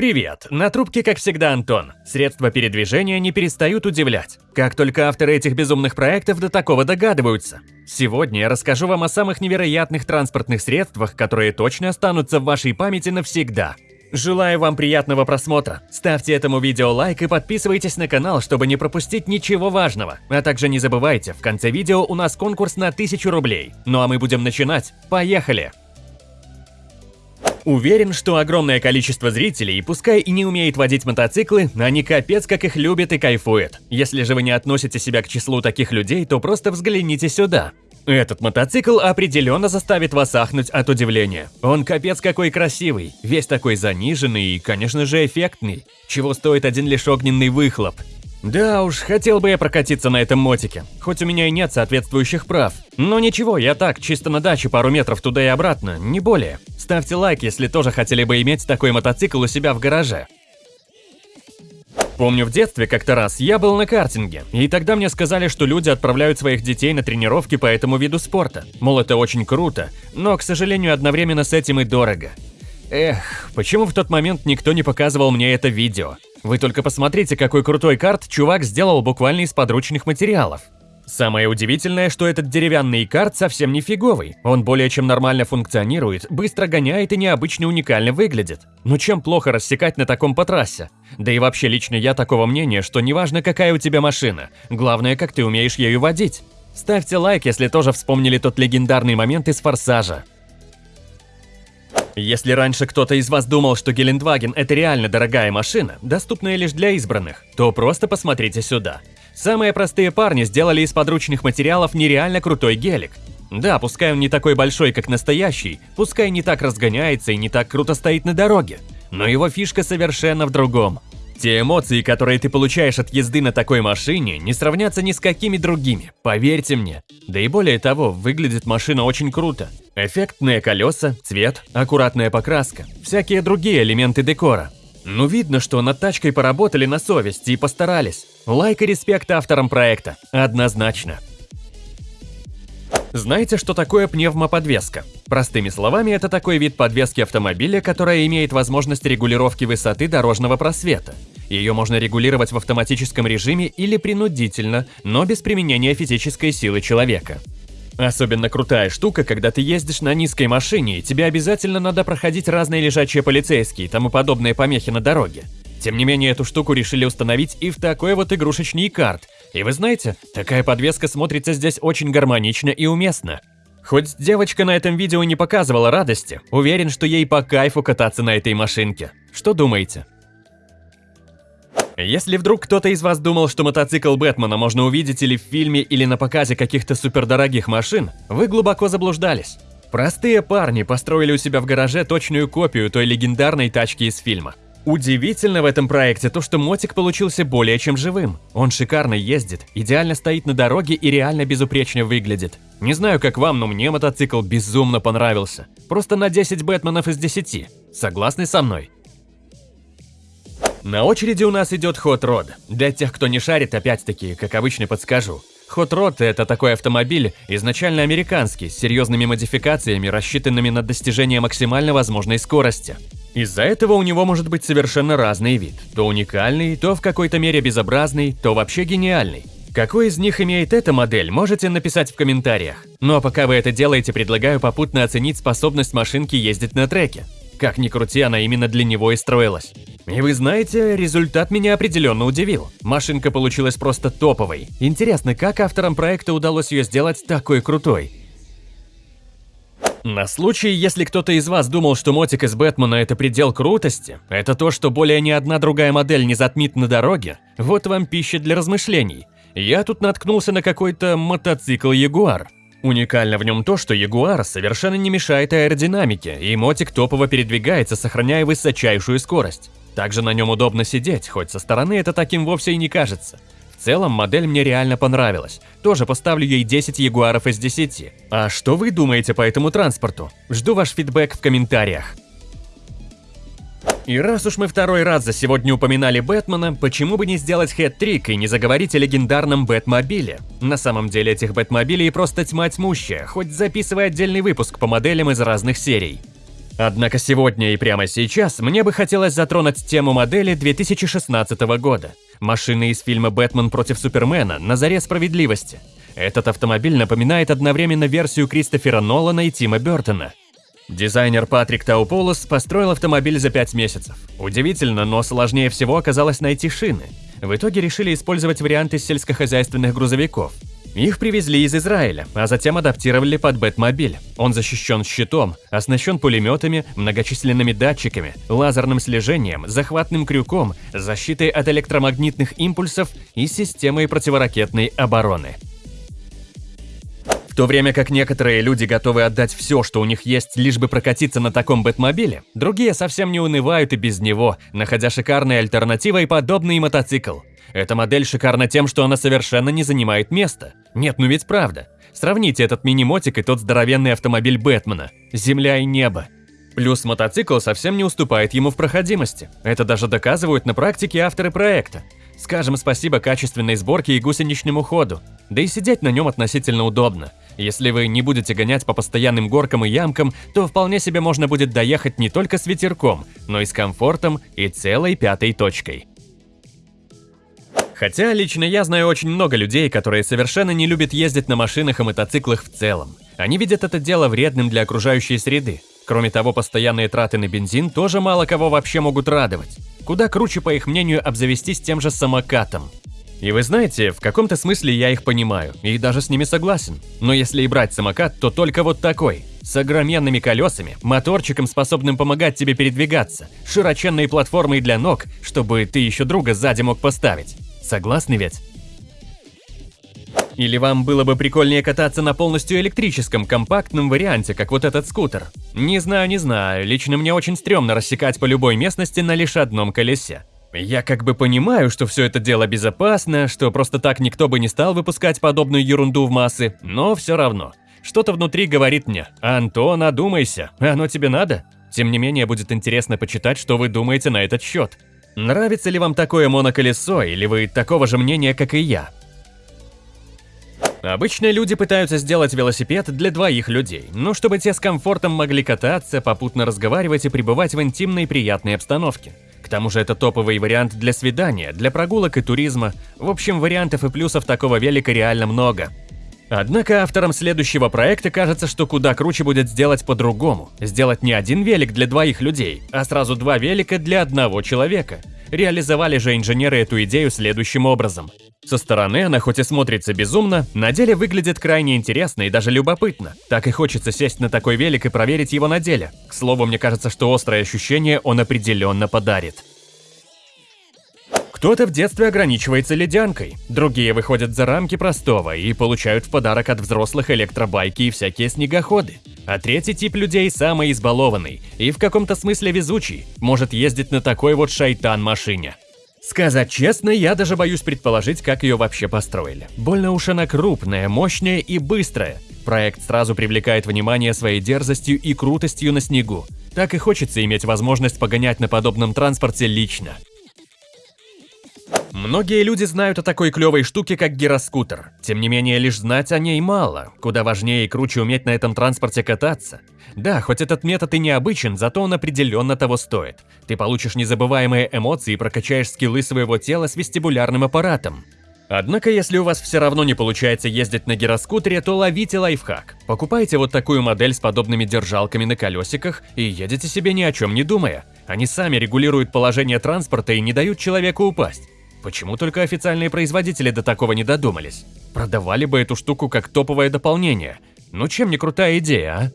Привет! На трубке, как всегда, Антон. Средства передвижения не перестают удивлять. Как только авторы этих безумных проектов до такого догадываются. Сегодня я расскажу вам о самых невероятных транспортных средствах, которые точно останутся в вашей памяти навсегда. Желаю вам приятного просмотра. Ставьте этому видео лайк и подписывайтесь на канал, чтобы не пропустить ничего важного. А также не забывайте, в конце видео у нас конкурс на 1000 рублей. Ну а мы будем начинать. Поехали! Уверен, что огромное количество зрителей, пускай и не умеет водить мотоциклы, они капец как их любят и кайфуют. Если же вы не относите себя к числу таких людей, то просто взгляните сюда. Этот мотоцикл определенно заставит вас ахнуть от удивления. Он капец какой красивый, весь такой заниженный и, конечно же, эффектный. Чего стоит один лишь огненный выхлоп. Да уж, хотел бы я прокатиться на этом мотике, хоть у меня и нет соответствующих прав. Но ничего, я так, чисто на даче пару метров туда и обратно, не более. Ставьте лайк, если тоже хотели бы иметь такой мотоцикл у себя в гараже. Помню, в детстве как-то раз я был на картинге, и тогда мне сказали, что люди отправляют своих детей на тренировки по этому виду спорта. Мол, это очень круто, но, к сожалению, одновременно с этим и дорого. Эх, почему в тот момент никто не показывал мне это видео? Вы только посмотрите, какой крутой карт чувак сделал буквально из подручных материалов. Самое удивительное, что этот деревянный карт совсем не фиговый. Он более чем нормально функционирует, быстро гоняет и необычно уникально выглядит. Но чем плохо рассекать на таком по трассе? Да и вообще лично я такого мнения, что неважно какая у тебя машина, главное как ты умеешь ею водить. Ставьте лайк, если тоже вспомнили тот легендарный момент из «Форсажа». Если раньше кто-то из вас думал, что Гелендваген – это реально дорогая машина, доступная лишь для избранных, то просто посмотрите сюда. Самые простые парни сделали из подручных материалов нереально крутой гелик. Да, пускай он не такой большой, как настоящий, пускай не так разгоняется и не так круто стоит на дороге, но его фишка совершенно в другом. Те эмоции, которые ты получаешь от езды на такой машине, не сравнятся ни с какими другими, поверьте мне. Да и более того, выглядит машина очень круто. Эффектные колеса, цвет, аккуратная покраска, всякие другие элементы декора. Ну видно, что над тачкой поработали на совесть и постарались. Лайк и респект авторам проекта, однозначно. Знаете, что такое пневмоподвеска? Простыми словами, это такой вид подвески автомобиля, которая имеет возможность регулировки высоты дорожного просвета. Ее можно регулировать в автоматическом режиме или принудительно, но без применения физической силы человека. Особенно крутая штука, когда ты ездишь на низкой машине, и тебе обязательно надо проходить разные лежачие полицейские и тому подобные помехи на дороге. Тем не менее, эту штуку решили установить и в такой вот игрушечный карт. И вы знаете, такая подвеска смотрится здесь очень гармонично и уместно. Хоть девочка на этом видео не показывала радости, уверен, что ей по кайфу кататься на этой машинке. Что думаете? Если вдруг кто-то из вас думал, что мотоцикл Бэтмена можно увидеть или в фильме, или на показе каких-то супердорогих машин, вы глубоко заблуждались. Простые парни построили у себя в гараже точную копию той легендарной тачки из фильма. Удивительно в этом проекте то, что мотик получился более чем живым. Он шикарно ездит, идеально стоит на дороге и реально безупречно выглядит. Не знаю, как вам, но мне мотоцикл безумно понравился. Просто на 10 Бэтменов из 10. Согласны со мной? На очереди у нас идет Hot Rod. Для тех, кто не шарит, опять-таки, как обычно подскажу. Hot Rod – это такой автомобиль, изначально американский, с серьезными модификациями, рассчитанными на достижение максимально возможной скорости. Из-за этого у него может быть совершенно разный вид. То уникальный, то в какой-то мере безобразный, то вообще гениальный. Какой из них имеет эта модель, можете написать в комментариях. Ну а пока вы это делаете, предлагаю попутно оценить способность машинки ездить на треке. Как ни крути, она именно для него и строилась. И вы знаете, результат меня определенно удивил. Машинка получилась просто топовой. Интересно, как авторам проекта удалось ее сделать такой крутой? На случай, если кто-то из вас думал, что мотик из Бэтмена это предел крутости, это то, что более ни одна другая модель не затмит на дороге, вот вам пища для размышлений. Я тут наткнулся на какой-то мотоцикл Ягуар. Уникально в нем то, что Ягуар совершенно не мешает аэродинамике, и мотик топово передвигается, сохраняя высочайшую скорость. Также на нем удобно сидеть, хоть со стороны это таким вовсе и не кажется. Целом, модель мне реально понравилась. Тоже поставлю ей 10 ягуаров из 10. А что вы думаете по этому транспорту? Жду ваш фидбэк в комментариях. И раз уж мы второй раз за сегодня упоминали Бэтмена, почему бы не сделать хэт-трик и не заговорить о легендарном Бэтмобиле? На самом деле этих Бэтмобилей просто тьма тьмущая, хоть записывай отдельный выпуск по моделям из разных серий. Однако сегодня и прямо сейчас мне бы хотелось затронуть тему модели 2016 года. Машины из фильма «Бэтмен против Супермена» на заре справедливости. Этот автомобиль напоминает одновременно версию Кристофера Нолана и Тима Бертона. Дизайнер Патрик Тауполос построил автомобиль за 5 месяцев. Удивительно, но сложнее всего оказалось найти шины. В итоге решили использовать варианты сельскохозяйственных грузовиков – их привезли из Израиля, а затем адаптировали под Бэтмобиль. Он защищен щитом, оснащен пулеметами, многочисленными датчиками, лазерным слежением, захватным крюком, защитой от электромагнитных импульсов и системой противоракетной обороны. То время как некоторые люди готовы отдать все, что у них есть, лишь бы прокатиться на таком Бэтмобиле, другие совсем не унывают и без него, находя шикарной альтернативой подобный мотоцикл. Эта модель шикарна тем, что она совершенно не занимает места. Нет, ну ведь правда. Сравните этот мини-мотик и тот здоровенный автомобиль Бэтмена. Земля и небо. Плюс мотоцикл совсем не уступает ему в проходимости. Это даже доказывают на практике авторы проекта. Скажем спасибо качественной сборке и гусеничному ходу. Да и сидеть на нем относительно удобно. Если вы не будете гонять по постоянным горкам и ямкам, то вполне себе можно будет доехать не только с ветерком, но и с комфортом и целой пятой точкой. Хотя лично я знаю очень много людей, которые совершенно не любят ездить на машинах и мотоциклах в целом. Они видят это дело вредным для окружающей среды. Кроме того, постоянные траты на бензин тоже мало кого вообще могут радовать. Куда круче, по их мнению, обзавестись тем же самокатом. И вы знаете, в каком-то смысле я их понимаю, и даже с ними согласен. Но если и брать самокат, то только вот такой. С огроменными колесами, моторчиком, способным помогать тебе передвигаться, широченной платформой для ног, чтобы ты еще друга сзади мог поставить. Согласны ведь? Или вам было бы прикольнее кататься на полностью электрическом компактном варианте, как вот этот скутер? Не знаю, не знаю, лично мне очень стрёмно рассекать по любой местности на лишь одном колесе. Я как бы понимаю, что все это дело безопасно, что просто так никто бы не стал выпускать подобную ерунду в массы, но все равно. Что-то внутри говорит мне, Антон, одумайся, оно тебе надо? Тем не менее, будет интересно почитать, что вы думаете на этот счет. Нравится ли вам такое моноколесо, или вы такого же мнения, как и я? Обычно люди пытаются сделать велосипед для двоих людей, но чтобы те с комфортом могли кататься, попутно разговаривать и пребывать в интимной приятной обстановке. К тому же это топовый вариант для свидания, для прогулок и туризма. В общем, вариантов и плюсов такого велика реально много. Однако авторам следующего проекта кажется, что куда круче будет сделать по-другому. Сделать не один велик для двоих людей, а сразу два велика для одного человека. Реализовали же инженеры эту идею следующим образом. Со стороны она хоть и смотрится безумно, на деле выглядит крайне интересно и даже любопытно. Так и хочется сесть на такой велик и проверить его на деле. К слову, мне кажется, что острое ощущение он определенно подарит. Кто-то в детстве ограничивается ледянкой, другие выходят за рамки простого и получают в подарок от взрослых электробайки и всякие снегоходы. А третий тип людей самый избалованный и в каком-то смысле везучий, может ездить на такой вот шайтан-машине. Сказать честно, я даже боюсь предположить, как ее вообще построили. Больно уж она крупная, мощная и быстрая. Проект сразу привлекает внимание своей дерзостью и крутостью на снегу. Так и хочется иметь возможность погонять на подобном транспорте лично. Многие люди знают о такой клевой штуке, как гироскутер. Тем не менее, лишь знать о ней мало. Куда важнее и круче уметь на этом транспорте кататься. Да, хоть этот метод и необычен, зато он определенно того стоит. Ты получишь незабываемые эмоции и прокачаешь скиллы своего тела с вестибулярным аппаратом. Однако, если у вас все равно не получается ездить на гироскутере, то ловите лайфхак. Покупайте вот такую модель с подобными держалками на колесиках и едете себе ни о чем не думая. Они сами регулируют положение транспорта и не дают человеку упасть. Почему только официальные производители до такого не додумались? Продавали бы эту штуку как топовое дополнение. Ну чем не крутая идея, а?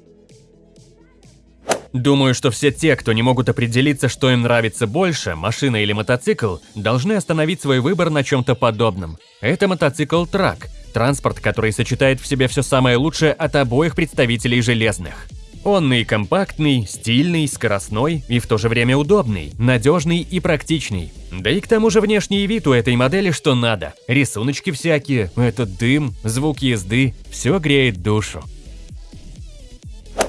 Думаю, что все те, кто не могут определиться, что им нравится больше, машина или мотоцикл, должны остановить свой выбор на чем-то подобном. Это мотоцикл-трак, транспорт, который сочетает в себе все самое лучшее от обоих представителей железных. Он и компактный, стильный, скоростной и в то же время удобный, надежный и практичный. Да и к тому же внешний вид у этой модели что надо. Рисуночки всякие, этот дым, звук езды, все греет душу.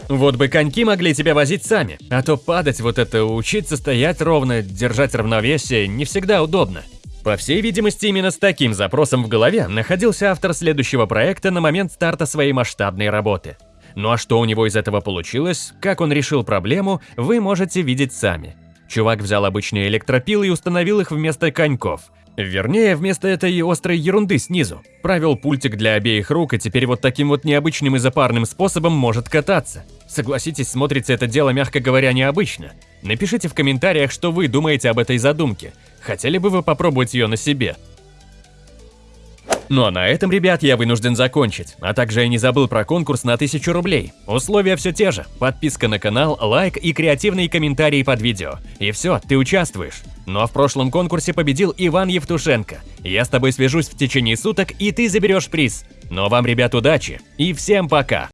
Вот бы коньки могли тебя возить сами, а то падать вот это, учиться стоять ровно, держать равновесие не всегда удобно. По всей видимости, именно с таким запросом в голове находился автор следующего проекта на момент старта своей масштабной работы. Ну а что у него из этого получилось, как он решил проблему, вы можете видеть сами. Чувак взял обычные электропилы и установил их вместо коньков. Вернее, вместо этой острой ерунды снизу. Правил пультик для обеих рук и теперь вот таким вот необычным и запарным способом может кататься. Согласитесь, смотрится это дело, мягко говоря, необычно. Напишите в комментариях, что вы думаете об этой задумке. Хотели бы вы попробовать ее на себе? Ну а на этом, ребят, я вынужден закончить. А также я не забыл про конкурс на 1000 рублей. Условия все те же. Подписка на канал, лайк и креативные комментарии под видео. И все, ты участвуешь. Ну а в прошлом конкурсе победил Иван Евтушенко. Я с тобой свяжусь в течение суток, и ты заберешь приз. Ну а вам, ребят, удачи и всем пока!